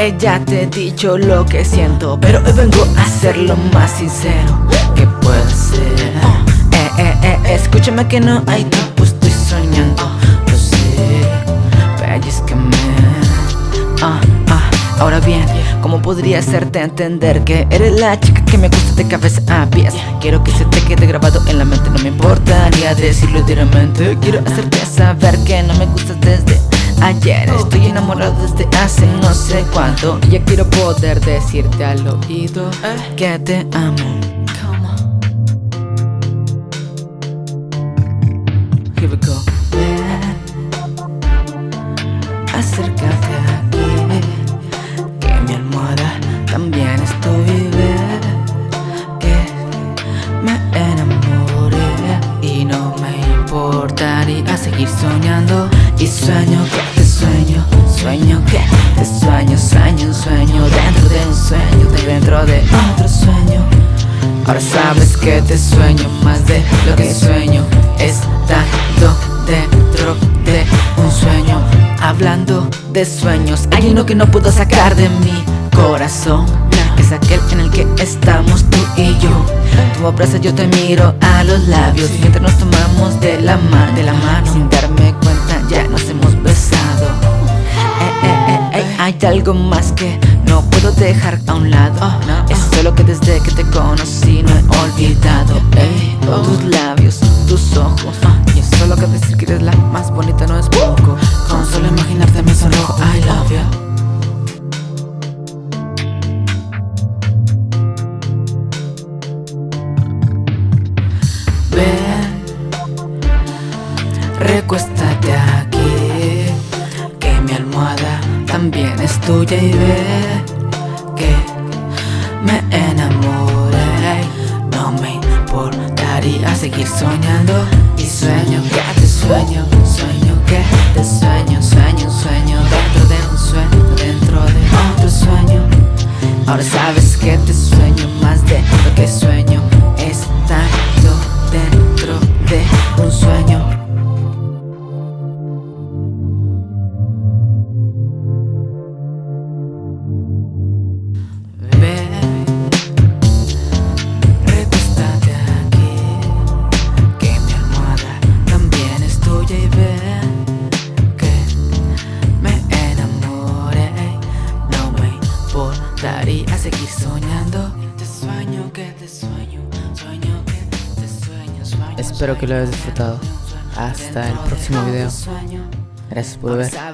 ella te he dicho lo que siento Pero hoy vengo a ser lo más sincero que puede ser. Eh, eh, eh, escúchame que no hay tiempo, estoy soñando. Lo sé, pellizcame ah, ah, Ahora bien, ¿cómo podría hacerte entender que eres la chica que me gusta de cabeza a pies? Quiero que se te quede grabado en la mente, no me importaría decirlo directamente Quiero hacerte saber que no me gustas desde ayer Estoy enamorado desde hace no sé cuánto. Ya quiero poder decirte al oído que te amo. Here we go. Acércate aquí Que mi almohada también importaría seguir soñando. Y sueño que te sueño Sueño que te sueño Sueño un sueño dentro de un sueño Dentro de otro sueño. Ahora sabes que te sueño más de lo que sueño. Estando dentro de un sueño Hablando de sueños Hay uno que no puedo sacar de mi corazón Es aquel en el que estamos tú y yo. Tú abrazas, yo te miro a los labios. Mientras nos tomamos de la, de la mano Sin darme cuenta ya nos hemos besado. Eh, eh, eh, Hay algo más que no puedo dejar a un lado. Es solo que desde que te conocí no he olvidado Tus labios, recuéstate aquí Que mi almohada también es tuya y ve Que me enamoré. No me importaría seguir soñando Y sueño que te sueño Sueño que te sueño Sueño sueño dentro de un sueño Dentro de otro sueño. Ahora sabes que te sueño más de lo que sueño Espero que lo hayas disfrutado. Hasta el próximo video. Gracias por ver. Está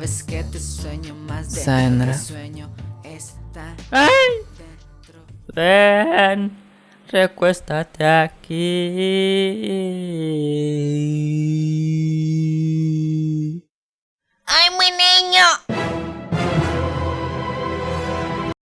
¡Ay! Ven, recuéstate aquí.